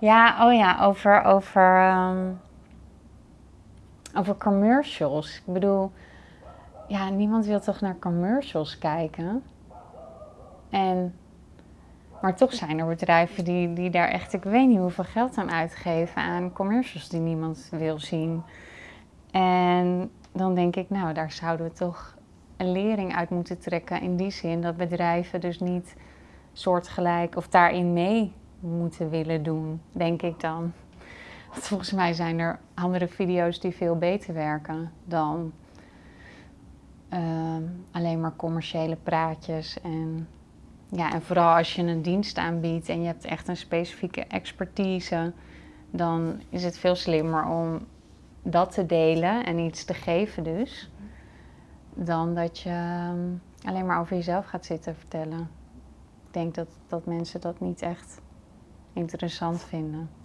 Ja, oh ja, over, over, ehm, over commercials. Ik bedoel, ja, niemand wil toch naar commercials kijken? En, maar toch zijn er bedrijven die, die daar echt, ik weet niet hoeveel geld aan uitgeven aan commercials die niemand wil zien. En dan denk ik, nou, daar zouden we toch een lering uit moeten trekken. In die zin dat bedrijven dus niet soortgelijk of daarin mee moeten willen doen, denk ik dan. Volgens mij zijn er andere video's die veel beter werken dan ehm, alleen maar commerciële praatjes. En, ja, en vooral als je een dienst aanbiedt en je hebt echt een specifieke expertise, dan is het veel slimmer om dat te delen en iets te geven dus. Dan dat je ehm, alleen maar over jezelf gaat zitten vertellen. Ik denk dat, dat mensen dat niet echt interessant vinden.